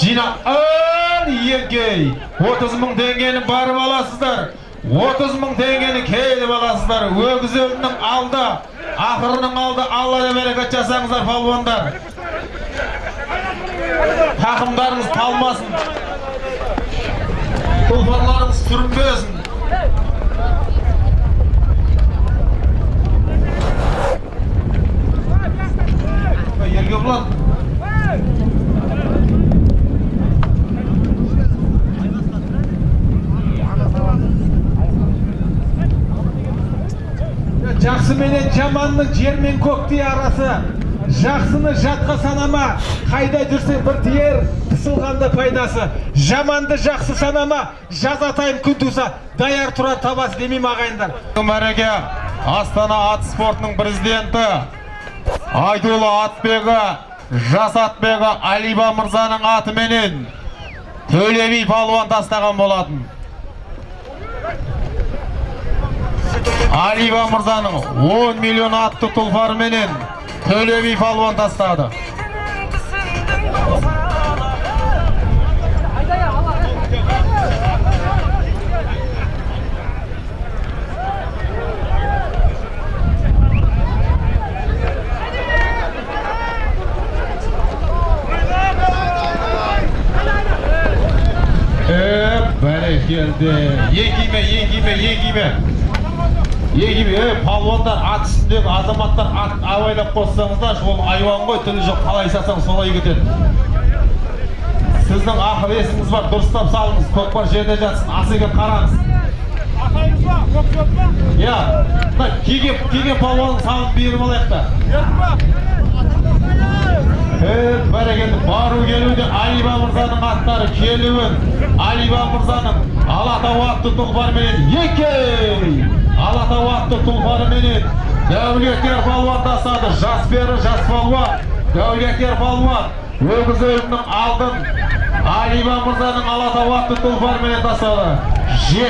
жина ан еңкей 30 мың теңгені барып аласыздар. 30 мың теңгені келіп аласыздар. Өгіз өлінің алды. Ақырының алды. Алла берекет жасаңыздар палуандар. Тақымдарыңыз талмасын. Тұлпарларыңыз сүрінбесін. Ерге жақсы менен жаманның жер мен көктей арасы жақсыны жатқа санама қайда жүрсе бір тиер қысылғанда пайдасы. Жаманды жақсы санама жазатайым күн туса даяр тұрар табасы демеймін ағайындар. Мәреке астана ат спортының президенті айтулы атбегі жас атбегі алиба мырзаның атыменен төле би палуан тастаған болатын. Алиба мырзаның 10 миллион атты тұлпарыменен төле би палуан тастады бәрекелді еңкиме еңкиме еңкиме еңкиме е палуандар ат үстіндегі азаматтар ат абайлап қоссаңыздар ол айуан ғой тілі жоқ қалай салсаң солай кетеді. Сіздің ақыл есіңіз бар дұрыстап салыңыз көкпар жерде жатсын асеке қараңыз. Иә мына киген киген палуанның санын беріп алайық та. Бәрекелді бару келуде алиба мырзаның аттары келуін. Алиба мырзаның алатау атты тұлпарменен алатау атты тұлпарменен дәулеткер палуан тастады жас пері жас палуан дәулеткер палуан өгіз өлімнің алдын алиба мырзаның алатау атты тұлпарменен тастады.